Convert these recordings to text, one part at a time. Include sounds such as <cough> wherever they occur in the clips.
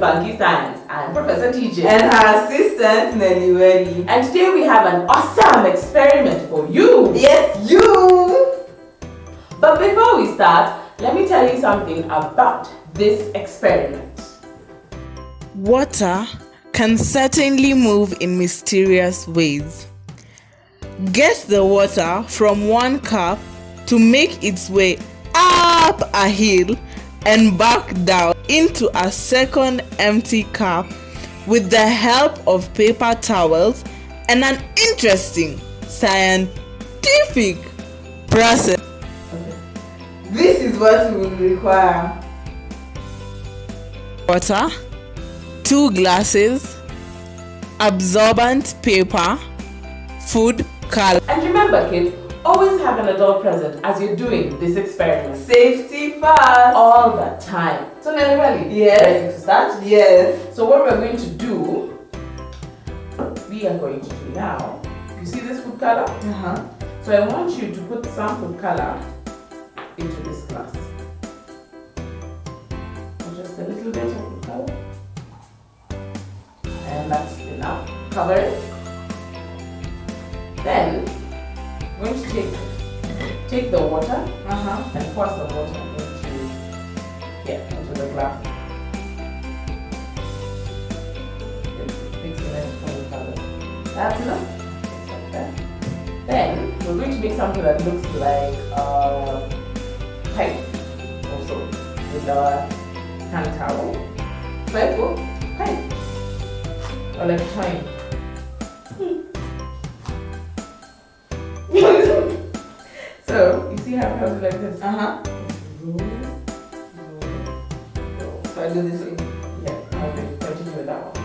Welcome to Funky Science. I'm Professor TJ. And her assistant, Nelly Welly. And today we have an awesome experiment for you. Yes, you! But before we start, let me tell you something about this experiment. Water can certainly move in mysterious ways. Get the water from one cup to make its way up a hill and back down into a second empty cup with the help of paper towels and an interesting scientific process. This is what we will require. Water, two glasses, absorbent paper, food color. And remember kids, Always have an adult present as you're doing this experiment. Safety first. All the time. So Nelly Welly, yes. ready to start? Yes. So what we're going to do, we are going to do now, you see this food color? Uh-huh. So I want you to put some food color into this glass. Just a little bit of food color. And that's enough. Cover it. Then going to take take the water uh-huh. and pour some water into yeah into the glass. Mixing it from the color. That's enough. That. Then we're going to make something that looks like a pipe also with our hand towel. Pipe, pipe. Or like a <laughs> so, you see how it comes like this? Uh-huh. So I do this way? Yeah, okay, continue with that one.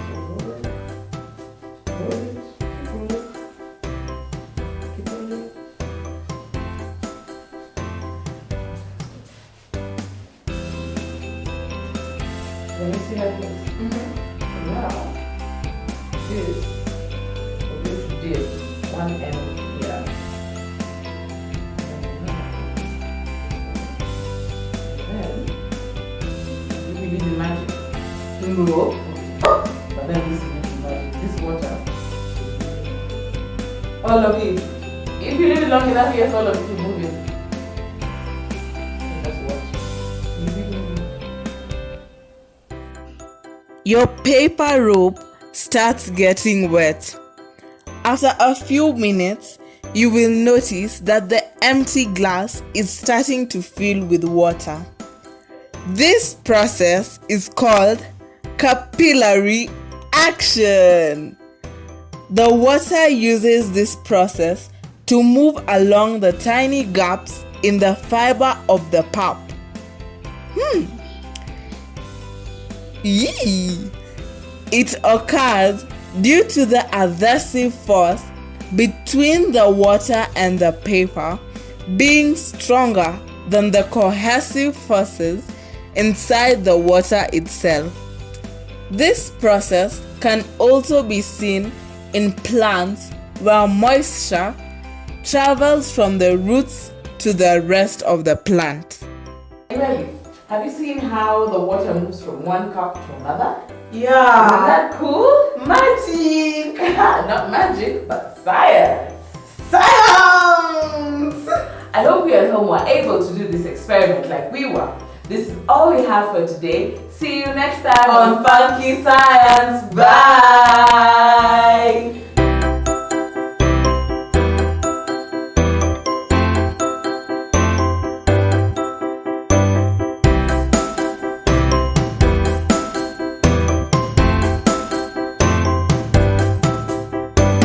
Let me see how it looks. Mm -hmm. Now, this, we're going to dip one end No. But then this is magic. This water. All of it. If you leave it long enough, yes, all of it will move in. Your paper rope starts getting wet. After a few minutes, you will notice that the empty glass is starting to fill with water. This process is called capillary action. The water uses this process to move along the tiny gaps in the fiber of the pulp. Hmm. Yee. It occurs due to the adhesive force between the water and the paper being stronger than the cohesive forces inside the water itself. This process can also be seen in plants where moisture travels from the roots to the rest of the plant. have you seen how the water moves from one cup to another? Yeah. Isn't that cool? Magic! <laughs> Not magic, but science. Science! I hope you at home were able to do this experiment like we were. This is all we have for today. See you next time on Funky Science. Bye!